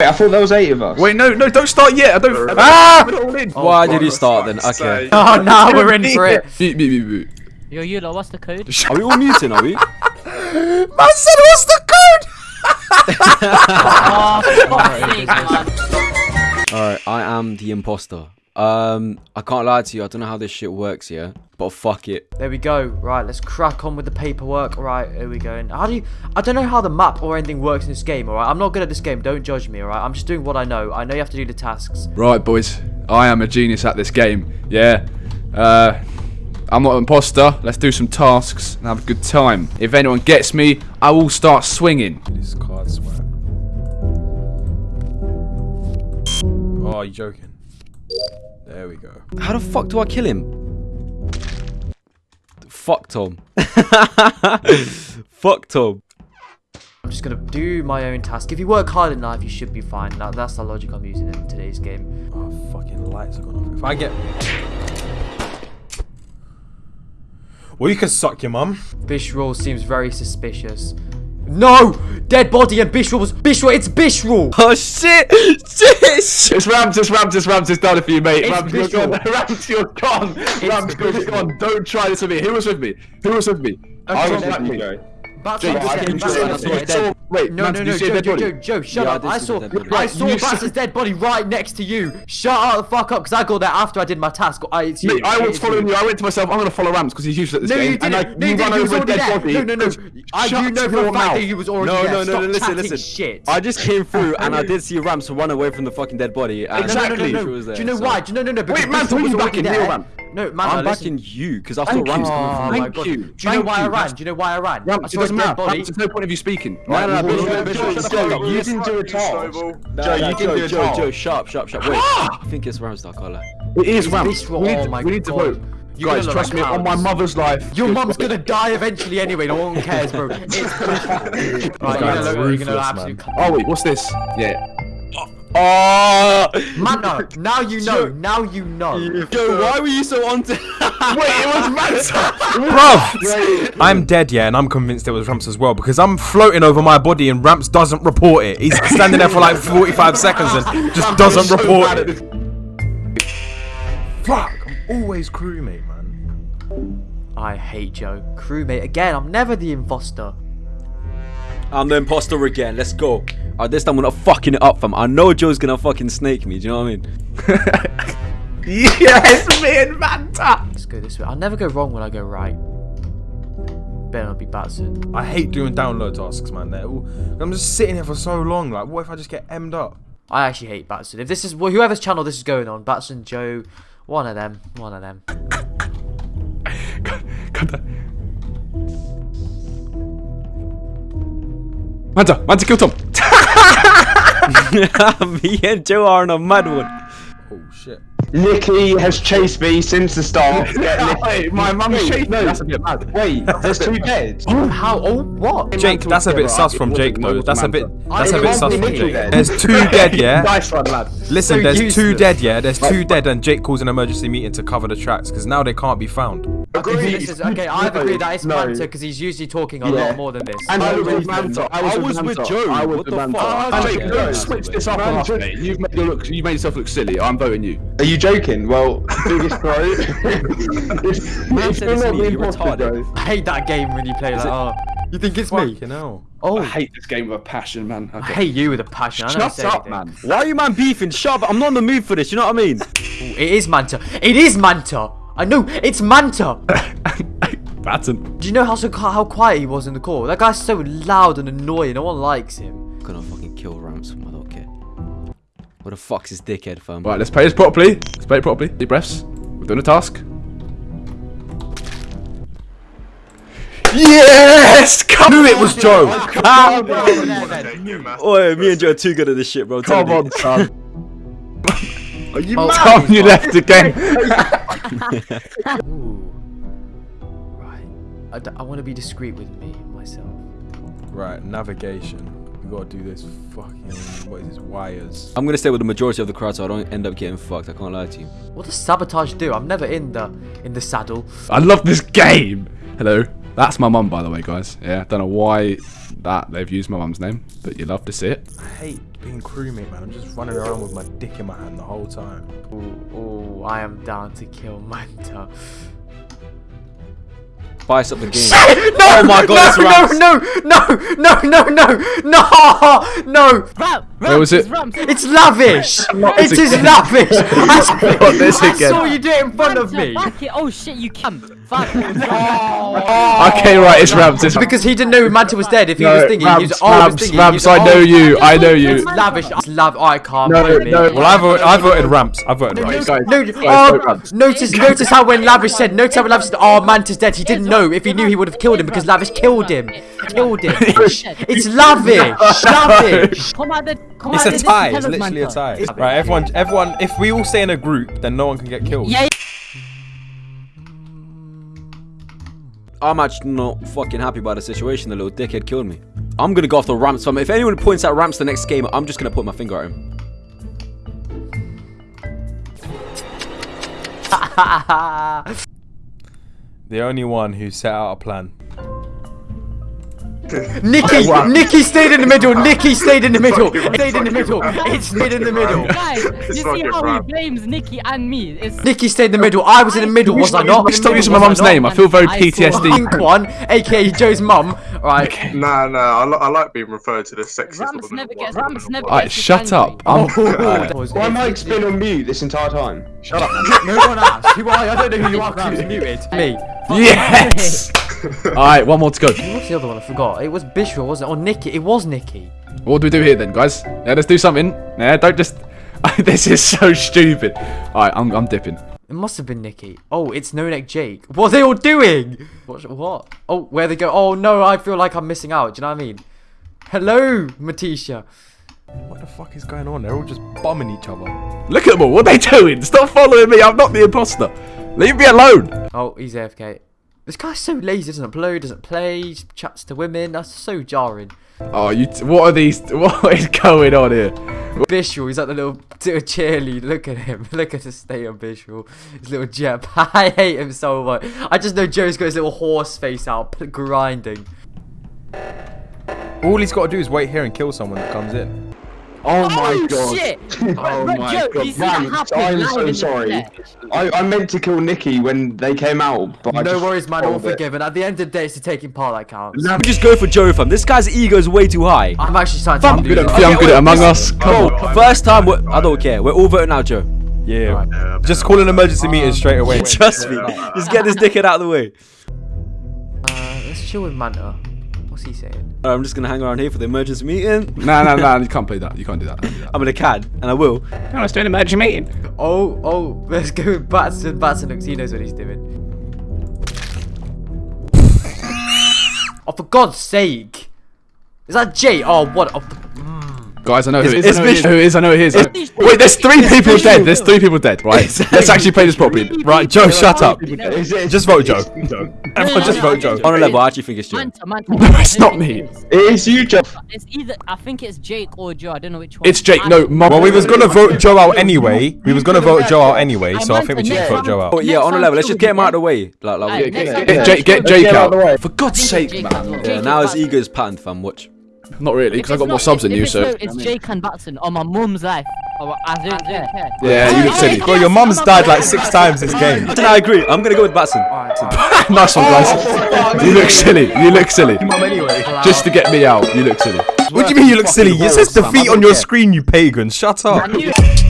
I thought there was eight of us. Wait, no, no, don't start yet. I don't. Put Ah! it all in. Why did he start then? Okay. Oh, now we're in for it. Beep, beep, beep, beep. Yo, Eula, what's the code? Are we all muting, are we? Man said, what's the code? oh, for fuck's sake, man. Alright, I am the imposter. Um, I can't lie to you, I don't know how this shit works, yeah? But fuck it. There we go. Right, let's crack on with the paperwork. Right, here we go. And how do you... I don't know how the map or anything works in this game, alright? I'm not good at this game. Don't judge me, alright? I'm just doing what I know. I know you have to do the tasks. Right, boys. I am a genius at this game. Yeah. Uh, I'm not an imposter. Let's do some tasks and have a good time. If anyone gets me, I will start swinging. This card swag. Oh, you joking? There we go. How the fuck do I kill him? Fuck Tom. fuck Tom. I'm just gonna do my own task. If you work hard enough, you should be fine. That, that's the logic I'm using in today's game. Oh, fucking lights are gone off. If I get. Well, you can suck your mum. Bishral seems very suspicious. No! Dead body and Bishral Bishral, it's Bishral! Oh shit! Shit! It's Rams, it's Rams, it's Rams, it's done for you, mate. It's Rams, you're gone. Rams, you're gone. Rams, you're gone. Don't try this with me. Who was with me? Who was with me? I was with then- me. Bats Jake, just I getting did you see Bats the are dead- dead. Wait, No, Rams, no, no, Joe, Joe. Joe, Joe, shut Yeah, up. did I saw, the dead body. I saw You Bass's dead body right next to you. Shut up the fuck up, because I got there after I did my task. I, it's you. I was following you. you. I went to myself, I'm going to follow Rams because he's useless at this No, game. you didn't. like, No, you you didn't. run He was over a already dead there. body. No, no, no. I do know for a fact that he was already No, there. no, no, no, listen, listen. shit. I just came through and I did see Rams run away from the fucking dead body. Uh, exactly. No, no, no, She no. was Do you know why? Do you know, no, no, because Wait, man, Bishral who are was you already backing? there. Man. No, man, I'm listen. backing you because I thought Rams you. coming Oh from you. Do you know Thank why I you. ran? Do you know why I ran? I it doesn't matter. body. There's no point of you speaking. No, no, no, you didn't do a task. Joe, you Joe, did do a Joe, task. Joe, sharp, sharp, sharp. Wait, ah! I think it's Rams, I can't lie. It is. Bishral. We need, Oh my we need to vote. You're Guys, trust me, on my mother's life. Your mum's gonna die eventually anyway. No one cares, bro. It's right, you're gonna look, you're gonna man. absolute. Oh, wait, what's this? Yeah. Oh! Man, no. Now you know. Now you know. Joe, why were you so on to... Wait, it was Manta. Bruv, I'm dead, yeah, and I'm convinced it was Ramps as well because I'm floating over my body and Ramps doesn't report it. He's standing there for like 45 seconds and just doesn't report it. Fuck, I'm always crewmate, man. I hate Joe. Crewmate again. I'm never the imposter. I'm the imposter again, let's go. Uh, this time we're not fucking it up, fam. I know Joe's gonna fucking snake me, do you know what I mean? yes, me and Manta. Let's go this way. I'll never go wrong when I go right. Better not be Batson. I hate doing download tasks, man. They're all, I'm just sitting here for so long. Like, what if I just get emmed up? I actually hate Batson. If this is well, whoever's channel this is going on, Batson, Joe, one of them, one of them. Manta, Manta, kill Tom. me and Joe are on a mad one. Oh shit. Nicky has chased me since the start. Get Wait, my mum chased no. me. That's a bit mad. Wait, there's two dead. Oh, how? Oh, what? Jake, that's a bit sus from Jake though. That's a bit. That's a I bit sus from Nicky Jake. then. There's two dead, yeah. Nice one, lad. Listen, So there's two dead, yeah. There's two dead, and Jake calls an emergency meeting to cover the tracks because now they can't be found. Okay, this is, okay, I've agreed that it's No. Manta because he's usually talking a Yeah. lot more than this. And I I was was with with Manta. Manta. I was with Joe. I was What with the Manta. fuck? And Jake, Yeah, switch this up on us, mate. You've made, look, you made yourself look silly. I'm voting you. Are you joking? Well, biggest throw. it's Man it's said still not me, the you're retarded. I hate that game when you play like, oh, you think it's me? Fucking hell. Oh, I I hate this game with a passion, man. Okay. hate you with a passion. I Shut up, anything. man. Why are you man beefing? Shut up, I'm not in the mood for this, you know what I mean? Ooh, It is Manta. It is Manta. I know it's Manta. Batten. Do you know how so how quiet he was in the call? That guy's so loud and annoying. No one likes him. I'm gonna fucking kill Rams from I don't care. What the fuck's his dickhead, fam? Right, let's play this properly. Let's play it properly. Deep breaths. We've done a task. Yes! Come Knew it was Joe. Oi, me and Joe are too good at this shit, bro. Come Tell me. on, son. Are you Oh, mad? Tom, you left again. Ooh. Right. I, d- I want to be discreet with me myself. Right, navigation. We gotta do this fucking. What is this? Wires. I'm gonna stay with the majority of the crowd so I don't end up getting fucked. I can't lie to you. What does sabotage do? I'm never in the in the saddle. I love this game. Hello. That's my mum, by the way, guys. Yeah, don't know why that they've used my mum's name, but you love to see it. I hate being crewmate, man. I'm just running around with my dick in my hand the whole time. Ooh, ooh, I am down to kill Manta. Spice up the game. No! Oh my God, it's no, Rams. no, no, no, no, no, no, no! Ram, Where was Rams, it? Rams. It's lavish! It this is again. lavish! I, Not I saw you do it in front of me! Back it. Oh shit, you can. Fuck. Okay, right, it's Rams. It's Because he didn't know Manta was dead. If he No, was thinking, he Rams, was, oh, he was thinking, Rams, he was, I know oh, you, I know you. It's lavish. It's lav. Oh, I can't. No, believe no. Well, I voted. I voted ramps. I voted Right, ramps. guys, No, guys, oh, vote Rams. notice, notice how when Lavish said, notice how when Lavish said, oh, Manta's dead, he didn't know. If he knew, he would have killed him because Lavish killed him. Killed him. It's lavish. Lavish. Come out the. Come It's a tie. It's literally a tie. Right, everyone, everyone. If we all stay in a group, then no one can get killed. Yeah. I'm actually not fucking happy about the situation. The little dickhead killed me. I'm gonna go after Ramps. fam. If anyone points out Ramps the next game, I'm just gonna put my finger at him. The only one who set out a plan. Nikki, Nikki stayed in the middle. Nikki stayed in the middle. Stayed in the middle. It stayed in the middle. Guys, you see how he blames Nikki and me? It's Nikki stayed in the middle. I was in the middle, was I not? Stop using my Was I mum's not? name. I feel very I PTSD. Pink one, aka Joe's mum. Right. Nah, nah, I, li- I like being referred to the sexiest Rams woman never in the gets. world. Rams never Alright, shut up. I'm, oh. Why am I been on mute this entire time? Shut up. No one asked. Who are you? I don't know who you are because you was muted. Me. yes. All right, one more to go. What's the other one? I forgot. It was Bishra, wasn't it? Or Nikki. It was Nikki. What do we do here then, guys? Yeah, let's do something. Yeah, don't just. this is so stupid. All right, I'm, I'm dipping. It must have been Nikki. Oh, it's No Neck Jake. What are they all doing? What? What? Oh, where they go? Oh no, I feel like I'm missing out. Do you know what I mean? Hello, Matisha. What the fuck is going on? They're all just bombing each other. Look at them all. What are they doing? Stop following me. I'm not the imposter. Leave me alone. Oh, he's AFK. This guy's so lazy. Doesn't upload. Doesn't play. Chats to women. That's so jarring. Oh, you. T- what are these? What is going on here? Bishul, he's like the little, little cheerleader. Look at him. Look at the state of Bishul. His little jeb. I hate him so much. I just know Joe's got his little horse face out, grinding. All he's got to do is wait here and kill someone that comes in. Oh my Oh god. shit! Oh my Joe, god. you see that Rams, happen I'm so sorry. I, I meant to kill Nikki when they came out, but I No just worries, man. All forgiven. At the end of the day, it's the taking part that counts. Let me just go for Joe, fam. This guy's ego is way too high. I'm actually starting to I'm good at. I'm good at Among Us. Come on. first time, I don't care. We're all voting out Joe. Yeah. Yeah, Just call an emergency meeting straight away. Trust me. Just get this dickhead out of the way. Uh, let's chill with Manta. What's he saying? Uh, I'm just gonna hang around here for the emergency meeting. Nah, nah, nah. You can't play that. You can't do that. Don't do that. I'm in a cad, and I will. Let's do an emergency meeting. Oh, oh, let's go with Batson. Batson looks, he knows what he's doing. oh, for God's sake. Is that Jay? Oh, what? Oh, Guys, I know who it is. It's I know who it is. Vishnu. Who it is. I know who it is. It's- Wait, there's three people Vishnu. dead. There's three people dead, right? Let's actually play this properly. Right, Joe, shut up. Just vote Joe. Joe. Everyone just vote Joe. On a level, I actually think it's Joe. Manta, Manta. No, it's not me. It is you, Joe. It's either I think it's Jake or Joe. I don't know which one. It's Jake. No, Mum. Well, we was gonna vote Joe out anyway. We was gonna vote Joe out anyway, so I think we should Next vote Joe out. Oh, yeah, on a level. Let's just get him out of the way. Like, like, Alright, we- next Get Jake, get Jake out out. of the way. For God's sake, think man. Jake and- yeah, Jake now and his Batson. ego's patterned, fam. Watch. Not really, because I If got it's more subs if- than if you, it's so. no, It's Jake and Batson on my mum's life. Oh, I don't, don't care. Yeah, you look silly. Bro, your mum's died like six times this game. Then I agree. I'm gonna go with Batson. nice one, guys. You look silly. You look silly. Just to get me out, you look silly. What do you mean you look silly? It says defeat on your screen, you pagan. Shut up. I knew it.